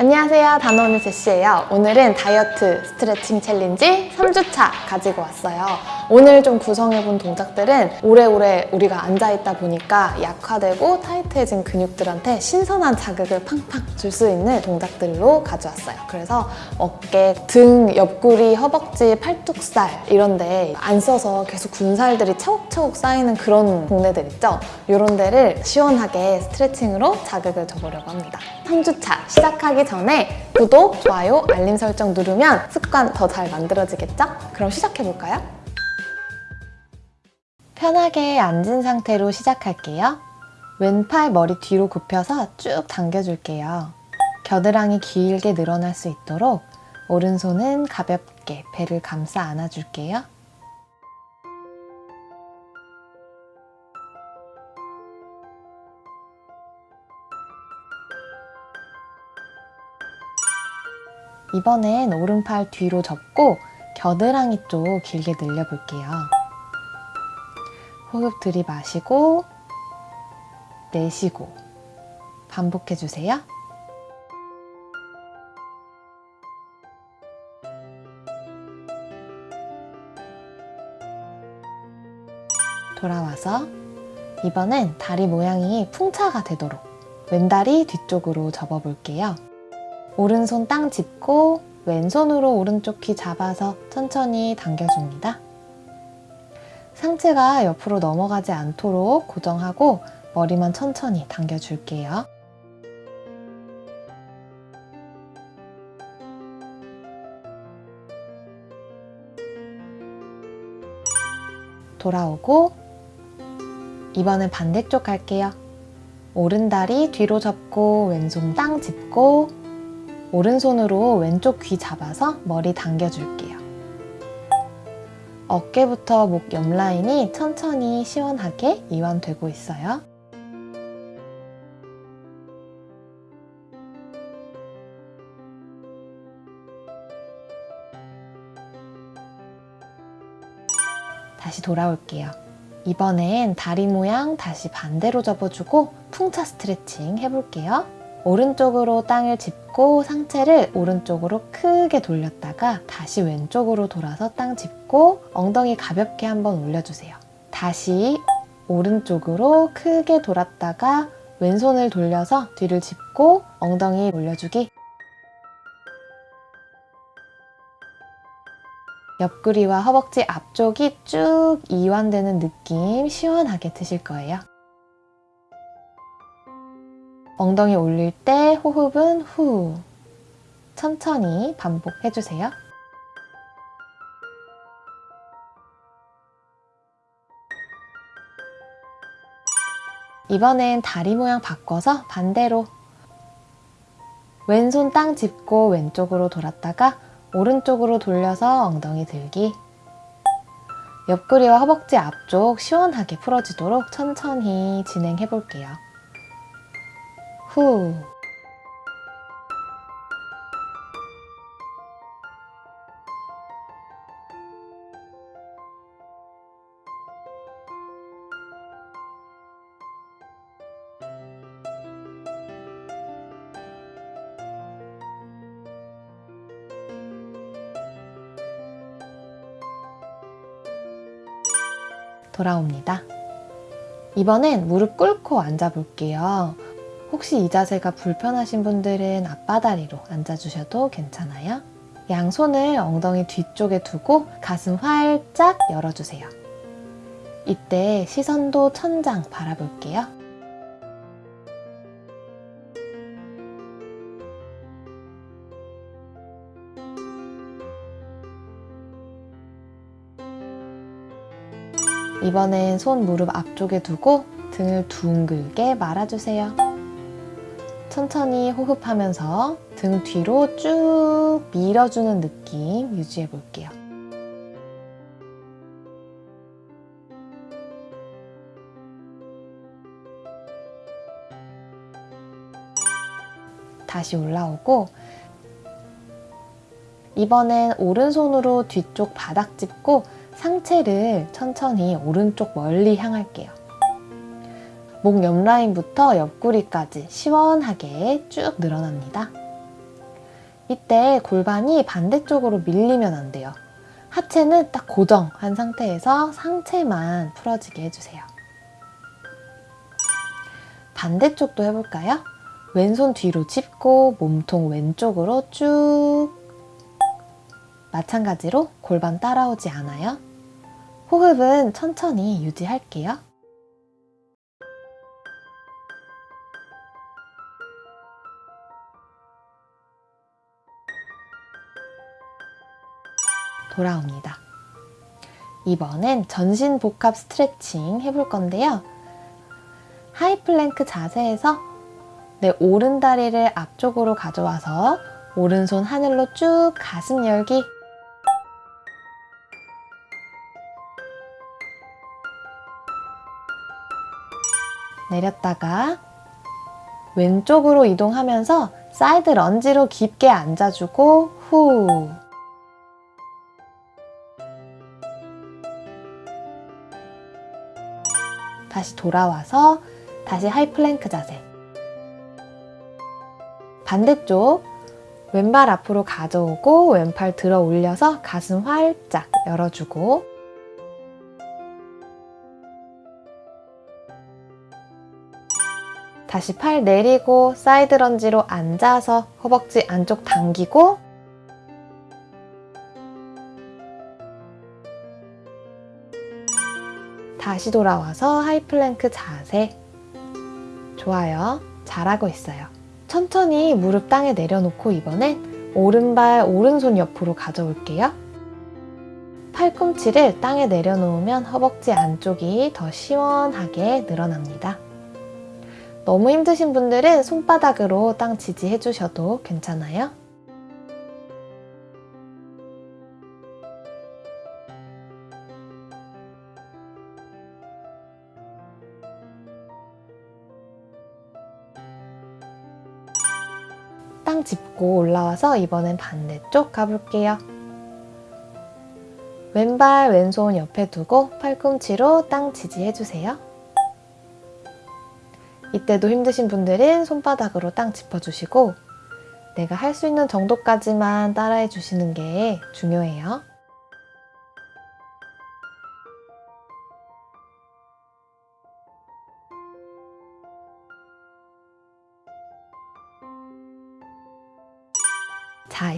안녕하세요. 다노의 제시예요. 오늘은 다이어트 스트레칭 챌린지 3주차 가지고 왔어요 오늘 좀 구성해본 동작들은 오래오래 우리가 앉아있다 보니까 약화되고 타이트해진 근육들한테 신선한 자극을 팡팡 줄 수 있는 동작들로 가져왔어요 그래서 어깨, 등, 옆구리, 허벅지, 팔뚝살 이런 데 안 써서 계속 군살들이 차곡차곡 쌓이는 그런 동네들 있죠 이런 데를 시원하게 스트레칭으로 자극을 줘보려고 합니다 3주차 시작하기 전에 구독, 좋아요, 알림 설정 누르면 습관 더 잘 만들어지겠죠? 그럼 시작해볼까요? 편하게 앉은 상태로 시작할게요. 왼팔 머리 뒤로 굽혀서 쭉 당겨줄게요. 겨드랑이 길게 늘어날 수 있도록 오른손은 가볍게 배를 감싸 안아줄게요. 이번엔 오른팔 뒤로 접고 겨드랑이 쪽 길게 늘려볼게요. 호흡 들이마시고 내쉬고 반복해주세요. 돌아와서 이번엔 다리 모양이 풍차가 되도록 왼다리 뒤쪽으로 접어볼게요. 오른손 땅 짚고 왼손으로 오른쪽 귀 잡아서 천천히 당겨줍니다. 상체가 옆으로 넘어가지 않도록 고정하고 머리만 천천히 당겨줄게요. 돌아오고 이번엔 반대쪽 갈게요. 오른다리 뒤로 접고 왼손 땅 짚고 오른손으로 왼쪽 귀 잡아서 머리 당겨줄게요. 어깨부터 목 옆 라인이 천천히 시원하게 이완되고 있어요. 다시 돌아올게요. 이번엔 다리 모양 다시 반대로 접어주고 풍차 스트레칭 해볼게요. 오른쪽으로 땅을 짚고 상체를 오른쪽으로 크게 돌렸다가 다시 왼쪽으로 돌아서 땅 짚고 엉덩이 가볍게 한번 올려주세요. 다시 오른쪽으로 크게 돌았다가 왼손을 돌려서 뒤를 짚고 엉덩이 올려주기 옆구리와 허벅지 앞쪽이 쭉 이완되는 느낌 시원하게 드실 거예요. 엉덩이 올릴 때 호흡은 후 천천히 반복해주세요. 이번엔 다리 모양 바꿔서 반대로 왼손 땅 짚고 왼쪽으로 돌았다가 오른쪽으로 돌려서 엉덩이 들기 옆구리와 허벅지 앞쪽 시원하게 풀어지도록 천천히 진행해 볼게요. 후 돌아옵니다. 이번엔 무릎 꿇고 앉아 볼게요. 혹시 이 자세가 불편하신 분들은 앞바다리로 앉아주셔도 괜찮아요. 양손을 엉덩이 뒤쪽에 두고 가슴 활짝 열어주세요. 이때 시선도 천장 바라볼게요. 이번엔 손 무릎 앞쪽에 두고 등을 둥글게 말아주세요. 천천히 호흡하면서 등 뒤로 쭉 밀어주는 느낌 유지해 볼게요. 다시 올라오고 이번엔 오른손으로 뒤쪽 바닥 짚고 상체를 천천히 오른쪽 멀리 향할게요. 목 옆라인부터 옆구리까지 시원하게 쭉 늘어납니다. 이때 골반이 반대쪽으로 밀리면 안 돼요. 하체는 딱 고정한 상태에서 상체만 풀어지게 해주세요. 반대쪽도 해볼까요? 왼손 뒤로 짚고 몸통 왼쪽으로 쭉 마찬가지로 골반 따라오지 않아요. 호흡은 천천히 유지할게요. 돌아옵니다. 이번엔 전신 복합 스트레칭 해볼 건데요. high plank 자세에서 내 오른 다리를 앞쪽으로 가져와서 오른손 하늘로 쭉 가슴 열기 내렸다가 왼쪽으로 이동하면서 side lunge로 깊게 앉아주고 후 다시 돌아와서 다시 high plank 자세. 반대쪽 왼발 앞으로 가져오고 왼팔 들어 올려서 가슴 활짝 열어주고. 다시 팔 내리고 side lunge로 앉아서 허벅지 안쪽 당기고 다시 돌아와서 high plank 자세. 좋아요. 잘하고 있어요. 천천히 무릎 땅에 내려놓고 이번엔 오른발 오른손 옆으로 가져올게요. 팔꿈치를 땅에 내려놓으면 허벅지 안쪽이 더 시원하게 늘어납니다. 너무 힘드신 분들은 손바닥으로 땅 지지해 주셔도 괜찮아요 짚고 올라와서 이번엔 반대쪽 가볼게요. 왼발 왼손 옆에 두고 팔꿈치로 땅 지지해주세요. 이때도 힘드신 분들은 손바닥으로 땅 짚어주시고 내가 할 수 있는 정도까지만 따라해 주시는 게 중요해요.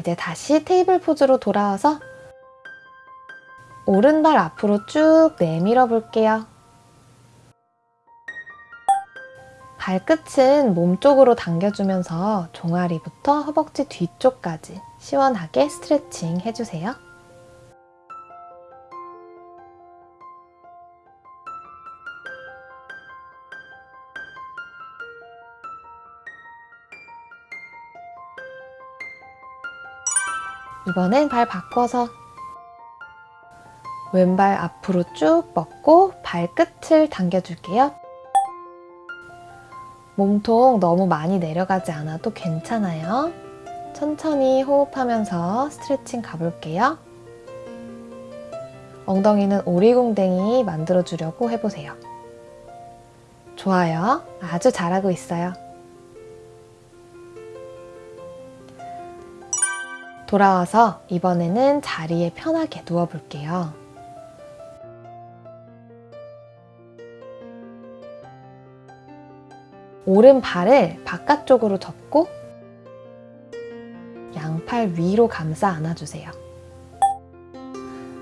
이제 다시 테이블 포즈로 돌아와서 오른발 앞으로 쭉 내밀어 볼게요. 발끝은 몸쪽으로 당겨주면서 종아리부터 허벅지 뒤쪽까지 시원하게 스트레칭 해주세요. 이번엔 발 바꿔서 왼발 앞으로 쭉 뻗고 발끝을 당겨줄게요. 몸통 너무 많이 내려가지 않아도 괜찮아요. 천천히 호흡하면서 스트레칭 가볼게요. 엉덩이는 오리공댕이 만들어주려고 해보세요. 좋아요. 아주 잘하고 있어요. 돌아와서 이번에는 자리에 편하게 누워볼게요. 오른발을 바깥쪽으로 접고 양팔 위로 감싸 안아주세요.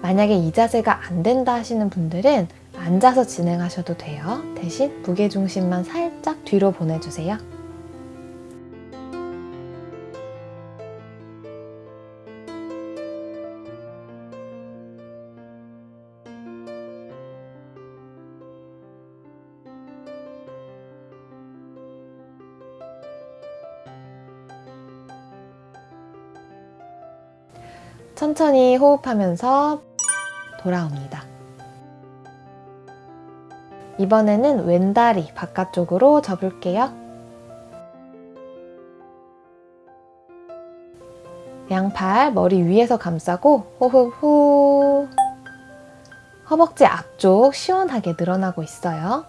만약에 이 자세가 안 된다 하시는 분들은 앉아서 진행하셔도 돼요. 대신 무게중심만 살짝 뒤로 보내주세요. 천천히 호흡하면서 돌아옵니다. 이번에는 왼다리 바깥쪽으로 접을게요. 양팔 머리 위에서 감싸고 호흡 후 허벅지 앞쪽 시원하게 늘어나고 있어요.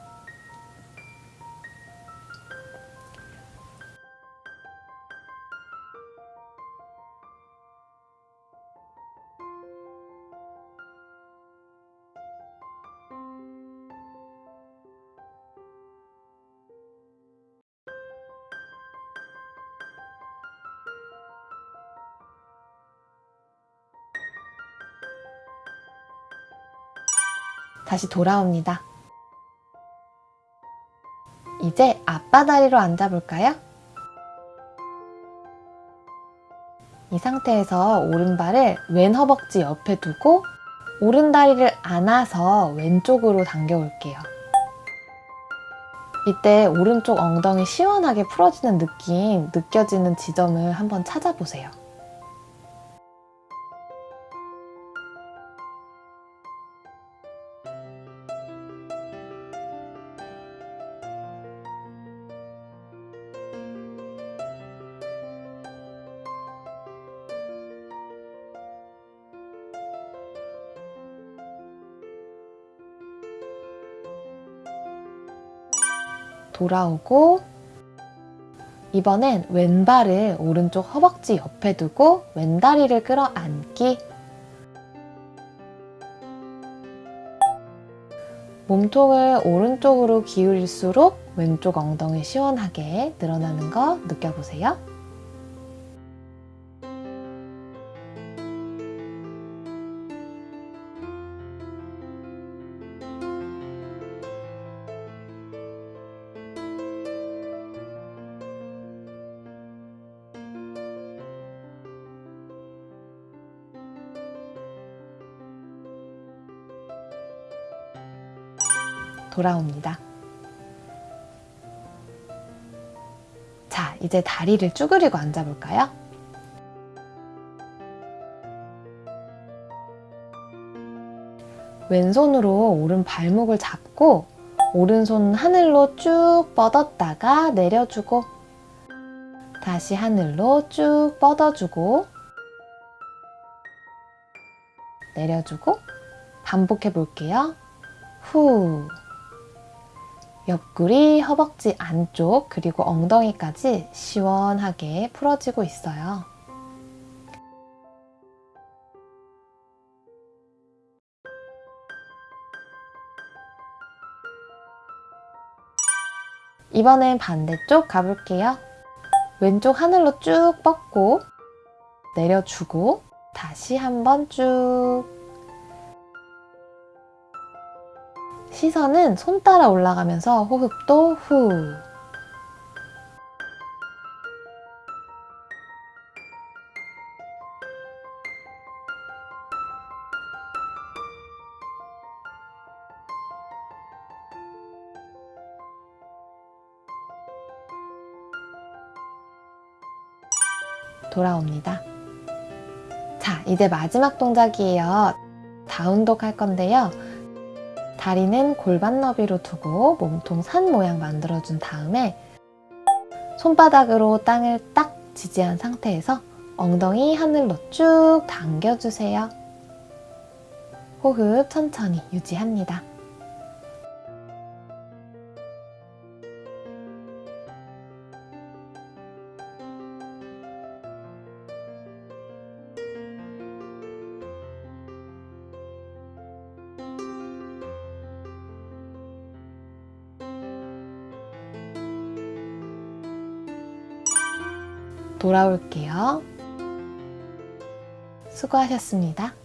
다시 돌아옵니다. 이제 앞바다리로 앉아볼까요? 이 상태에서 오른발을 왼 허벅지 옆에 두고 오른 다리를 안아서 왼쪽으로 당겨올게요. 이때 오른쪽 엉덩이 시원하게 풀어지는 느낌 느껴지는 지점을 한번 찾아보세요. 돌아오고 이번엔 왼발을 오른쪽 허벅지 옆에 두고 왼다리를 끌어안기 몸통을 오른쪽으로 기울일수록 왼쪽 엉덩이 시원하게 늘어나는 거 느껴보세요. 돌아옵니다. 자, 이제 다리를 쭈그리고 앉아볼까요? 왼손으로 오른 발목을 잡고 오른손 하늘로 쭉 뻗었다가 내려주고 다시 하늘로 쭉 뻗어주고 내려주고 반복해 볼게요. 후 옆구리, 허벅지 안쪽, 그리고 엉덩이까지 시원하게 풀어지고 있어요. 이번엔 반대쪽 가볼게요. 왼쪽 하늘로 쭉 뻗고 내려주고 다시 한번 쭉 시선은 손 따라 올라가면서 호흡도 후 돌아옵니다. 자, 이제 마지막 동작이에요. 다운독 할 건데요. 다리는 골반 너비로 두고 몸통 산 모양 만들어준 다음에 손바닥으로 땅을 딱 지지한 상태에서 엉덩이 하늘로 쭉 당겨주세요. 호흡 천천히 유지합니다. 돌아올게요. 수고하셨습니다.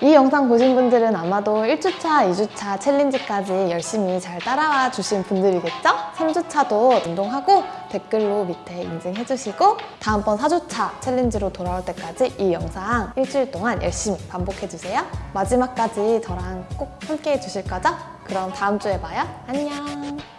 이 영상 보신 분들은 아마도 1주차, 2주차 챌린지까지 열심히 잘 따라와 주신 분들이겠죠? 3주차도 운동하고 댓글로 밑에 인증해주시고 다음번 4주차 챌린지로 돌아올 때까지 이 영상 일주일 동안 열심히 반복해주세요. 마지막까지 저랑 꼭 함께 해 주실 거죠? 그럼 다음 주에 봐요. 안녕!